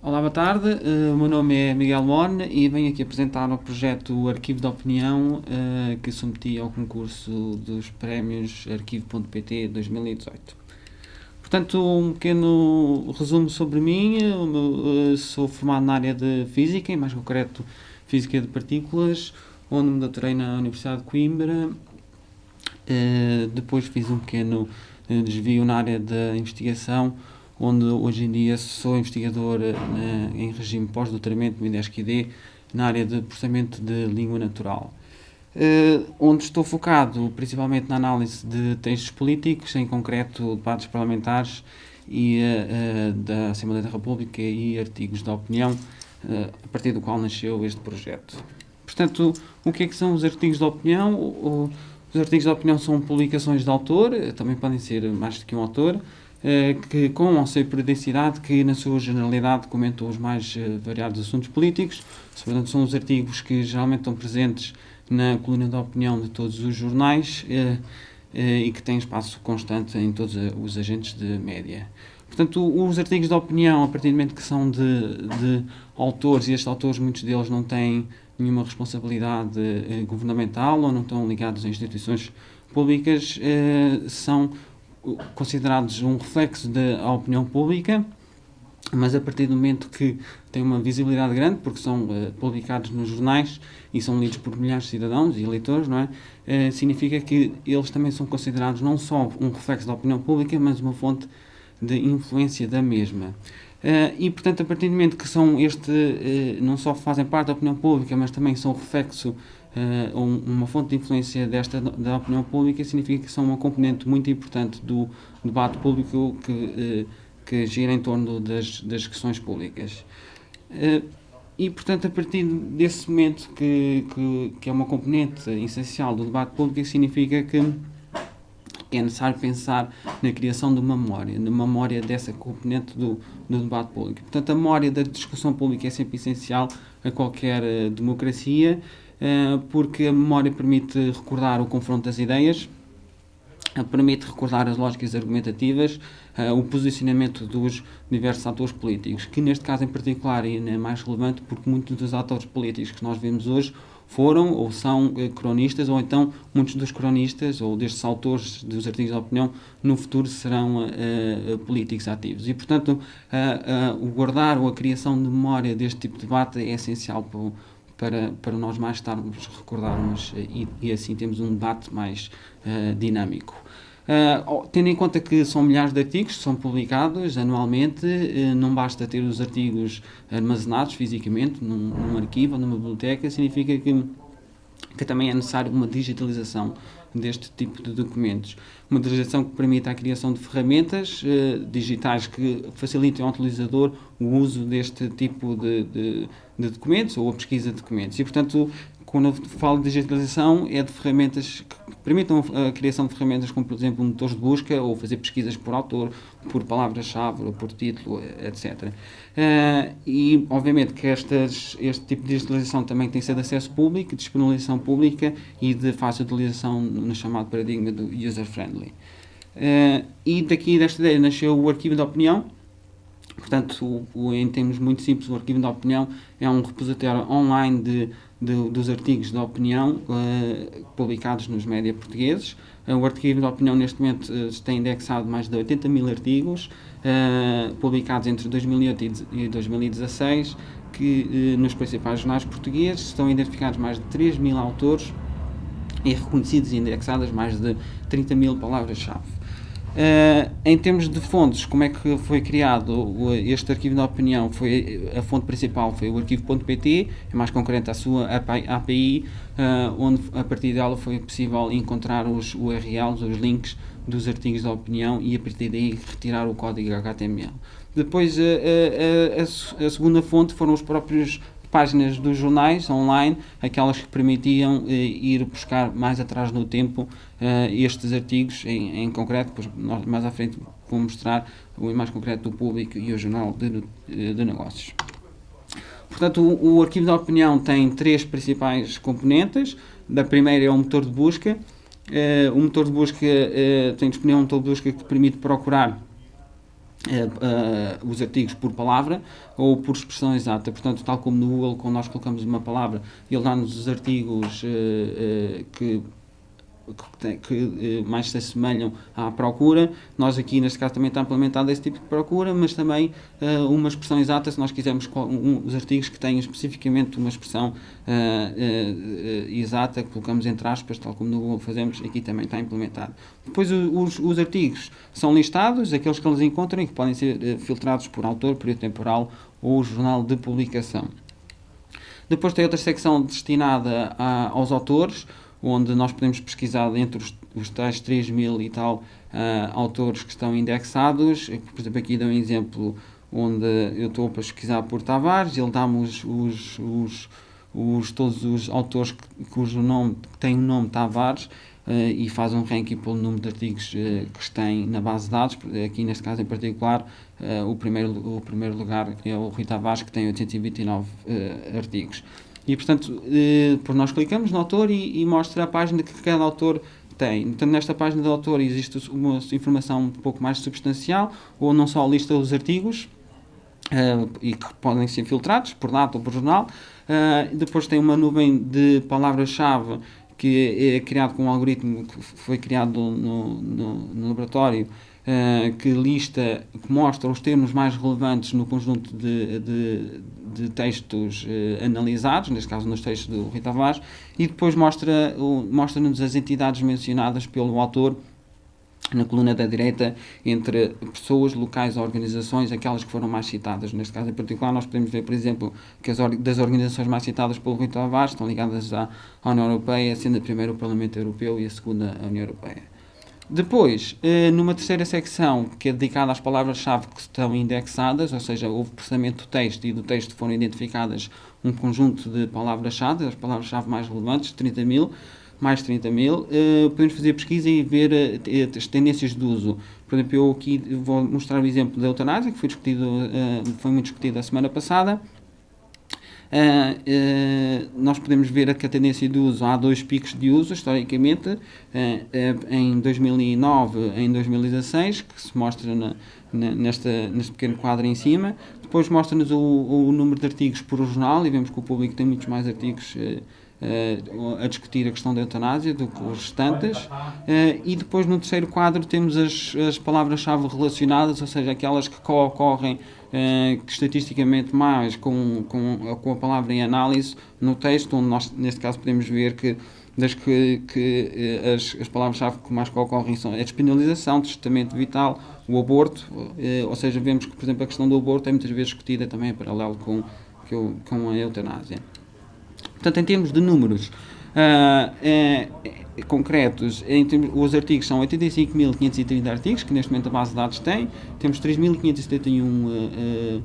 Olá, boa tarde. Uh, o meu nome é Miguel Morne e venho aqui apresentar o projeto Arquivo de Opinião uh, que submeti ao concurso dos prémios Arquivo.pt 2018. Portanto, um pequeno resumo sobre mim. Uh, sou formado na área de Física, em mais concreto Física de Partículas, onde me doutorei na Universidade de Coimbra. depois fiz um pequeno desvio na área da investigação onde hoje em dia sou investigador uh, em regime pós-doutoramento no IDESC-ID na área de processamento de língua natural. Uh, onde estou focado principalmente na análise de textos políticos, em concreto debates parlamentares e uh, da Assembleia da República e artigos de opinião, a partir do qual nasceu este projeto. Portanto, o que é que são os artigos de opinião? O, os artigos de opinião são publicações de autor, também podem ser mais do que um autor, eh, que, com ou sem periodicidade, que na sua generalidade comentam os mais eh, variados assuntos políticos. Portanto, são os artigos que geralmente estão presentes na coluna de opinião de todos os jornais eh, e que têm espaço constante em todos os agentes de média. Portanto, os artigos de opinião, a partir do momento que são de, de autores, e estes autores, muitos deles não têm nenhuma responsabilidade governamental ou não estão ligados a instituições públicas, são considerados um reflexo da opinião pública, mas a partir do momento que têm uma visibilidade grande, porque são uh, publicados nos jornais e são lidos por milhares de cidadãos e eleitores, não é? Uh, significa que eles também são considerados não só um reflexo da opinião pública, mas uma fonte de influência da mesma. Uh, e, portanto, a partir do momento que são este, não só fazem parte da opinião pública, mas também são reflexo uh, uma fonte de influência desta da opinião pública significa que são uma componente muito importante do debate público que, uh, que gira em torno das, das questões públicas. Uh, e, portanto, a partir desse momento que, que, que, é uma componente essencial do debate público, significa que é necessário pensar na criação de uma memória, na memória dessa componente do, do debate público. Portanto, a memória da discussão pública é sempre essencial a qualquer uh, democracia eh, porque a memória permite recordar o confronto das ideias, eh, permite recordar as lógicas argumentativas, o posicionamento dos diversos atores políticos, que neste caso em particular é mais relevante porque muitos dos atores políticos que nós vemos hoje foram ou são uh, cronistas, ou então muitos dos cronistas ou destes autores dos artigos de opinião no futuro serão uh, políticos ativos. E, portanto, o guardar ou a criação de memória deste tipo de debate é essencial para para, para nós mais estarmos, recordarmos eh, e, e assim temos um debate mais dinâmico. Uh, tendo em conta que são milhares de artigos que são publicados anualmente, uh, não basta ter os artigos armazenados fisicamente num, num arquivo ou numa biblioteca, significa que, que também é necessário uma digitalização deste tipo de documentos. Uma digitalização que permita a criação de ferramentas uh, digitais que facilitem ao utilizador o uso deste tipo de, de, de documentos ou a pesquisa de documentos. E, portanto, quando eu falo de digitalização, é de ferramentas que permitam a criação de ferramentas como, por exemplo, motores de busca ou fazer pesquisas por autor, por palavra-chave ou por título, etc. Uh, e, obviamente, que estas, este tipo de digitalização também tem que ser de acesso público, de disponibilização pública e de fácil utilização no chamado paradigma do user-friendly. Uh, e daqui desta ideia nasceu o arquivo de opinião, Portanto, o, o, em termos muito simples, o arquivo de opinião é um repositório online de, de dos artigos de opinião uh, publicados nos média portugueses. Uh, o arquivo de opinião, neste momento, uh, tem indexado mais de 80 mil artigos, publicados entre 2008 e 2016, que nos principais jornais portugueses estão identificados mais de 3 mil autores e reconhecidos e indexadas mais de 30 mil palavras-chave. Uh, em termos de fontes, como é que foi criado este arquivo de opinião? Foi, a fonte principal foi o arquivo.pt, é mais concreto a sua API, uh, eh, onde a partir dela foi possível encontrar os URLs, os links dos artigos de opinião e a partir daí retirar o código HTML. Depois, a, a, a segunda fonte foram os próprios páginas dos jornais online, aquelas que permitiam eh, ir buscar mais atrás no tempo eh, estes artigos em, em concreto, depois nós, mais à frente vou mostrar o mais concreto do público e o jornal de, de negócios. Portanto, o, o, arquivo de opinião tem três principais componentes. Da primeira é o motor de busca. Uh, o motor de busca uh, tem disponível um motor de busca que permite procurar Uh, os artigos por palavra ou por expressão exata. Portanto, tal como no Google, quando nós colocamos uma palavra, ele dá-nos os artigos uh, que que, que, eh, mais se assemelham à procura. Nós aqui, neste caso, também está implementado esse tipo de procura, mas também uh, uma expressão exata, se nós quisermos um, os artigos que tenham especificamente uma expressão uh, exata, que colocamos entre aspas, tal como no Google fazemos, aqui também está implementado. Depois os, os artigos são listados, aqueles que eles encontram e que podem ser filtrados por autor, período temporal ou jornal de publicação. Depois tem outra secção destinada a, aos autores, onde nós podemos pesquisar entre os, os tais 3 mil e tal uh, autores que estão indexados. Por exemplo, aqui dou um exemplo onde eu estou a pesquisar por Tavares, ele dá-me os, os, os, os, todos os autores cujo nome tem o nome Tavares uh, e faz um ranking pelo número de artigos uh, que tem na base de dados. Aqui neste caso em particular, o, primeiro, o primeiro lugar é o Rui Tavares, que tem 829 artigos. E, portanto, eh, por nós clicamos no autor e, e, mostra a página que cada autor tem. Portanto, nesta página do autor existe uma informação um pouco mais substancial, ou não só lista os artigos, uh, e que podem ser filtrados por data ou por jornal. Uh, depois tem uma nuvem de palavras-chave que é criado com um algoritmo que foi criado no, no, no laboratório uh, que lista, que mostra os termos mais relevantes no conjunto de, de, de textos uh, analisados, neste caso nos textos do Rita Tavares, e depois mostra-nos mostra as entidades mencionadas pelo autor na coluna da direita entre pessoas, locais organizações, aquelas que foram mais citadas. Neste caso em particular, nós podemos ver, por exemplo, que as das organizações mais citadas pelo Rui Tavares estão ligadas à, à União Europeia, sendo a primeira o Parlamento Europeu e a segunda a União Europeia. Depois, eh, numa terceira secção, que é dedicada às palavras-chave que estão indexadas, ou seja, houve processamento do texto e do texto foram identificadas um conjunto de palavras-chave, as palavras-chave mais relevantes, 30 mil, mais 30 mil, eh, podemos fazer pesquisa e ver eh, as tendências de uso. Por exemplo, eu aqui vou mostrar o exemplo da eutanásia, que foi, discutido, foi muito discutido a semana passada, nós podemos ver que a tendência de uso, há dois picos de uso, historicamente, uh, em 2009 e em 2016, que se mostra na, nesta, neste pequeno quadro em cima. Depois mostra-nos o, o, número de artigos por jornal, e vemos que o público tem muitos mais artigos a discutir a questão da eutanásia do os restantes. e depois, no terceiro quadro, temos as, as palavras-chave relacionadas, ou seja, aquelas que ocorrem uh, que estatisticamente mais com, com, com a palavra em análise no texto, onde nós, neste caso, podemos ver que das que, que as, as palavras-chave que mais ocorrem são a despenalização, testamento vital, o aborto, ou seja, vemos que, por exemplo, a questão do aborto é muitas vezes discutida também em paralelo com, com a eutanásia. Portanto, em termos de números, Uh, é, é, concretos, termos, os artigos são 85.530 artigos, que neste momento a base de dados tem, temos 3.571 uh, uh,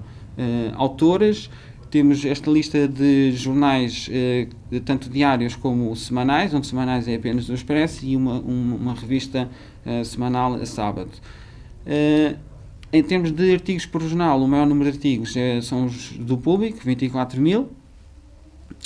autores, temos esta lista de jornais, uh, tanto diários como semanais, onde semanais é apenas o Expresso, e uma, uma, uma revista uh, semanal a sábado. Uh, em termos de artigos por jornal, o maior número de artigos são os do público, 24 mil,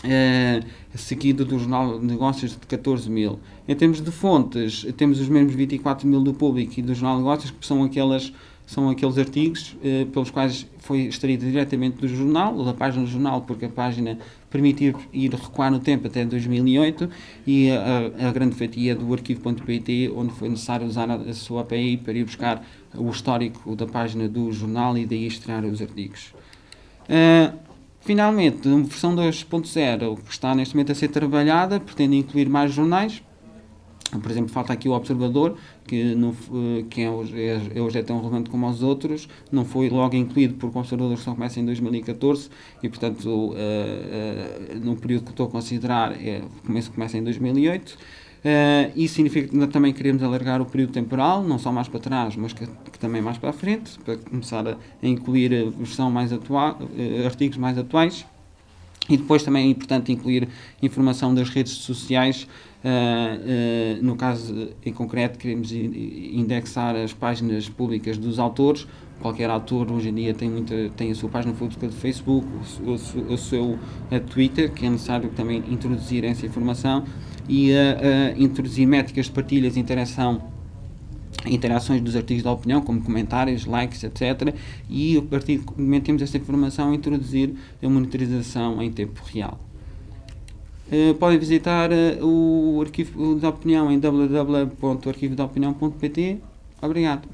Uh, seguido do Jornal de Negócios de 14 mil. Em termos de fontes, temos os mesmos 24 mil do público e do Jornal Negócios, que são, aquelas, são aqueles artigos uh, pelos quais foi extraído diretamente do jornal, ou da página do jornal, porque a página permitiu ir recuar no tempo até 2008, e a, a grande fatia do arquivo.pt, onde foi necessário usar a, a sua API para ir buscar o histórico da página do jornal e daí extrair os artigos. Uh, Finalmente, a versão 2.0 que está neste momento a ser trabalhada pretende incluir mais jornais. Por exemplo, falta aqui o Observador, que, não, que é, hoje, é, hoje é tão relevante como os outros, não foi logo incluído por observadores que só começa em 2014 e, portanto, uh, uh, no período que estou a considerar, é, começa em 2008. Uh, isso significa que também queremos alargar o período temporal, não só mais para trás, mas que, que também mais para a frente, para começar a, a incluir a versão mais atual, uh, artigos mais atuais. E depois também é importante incluir informação das redes sociais. Uh, no caso em concreto, queremos indexar as páginas públicas dos autores. Qualquer autor hoje em dia tem, muita, tem a sua página pública de Facebook, o, o, o seu Twitter, que é necessário também introduzir essa informação e a, a introduzir métricas de partilhas e interação interações dos artigos da opinião, como comentários, likes, etc. E a partir do momento temos esta informação, introduzir a monitorização em tempo real. Uh, podem visitar uh, o arquivo da opinião em www.arquivodopinião.pt. Obrigado.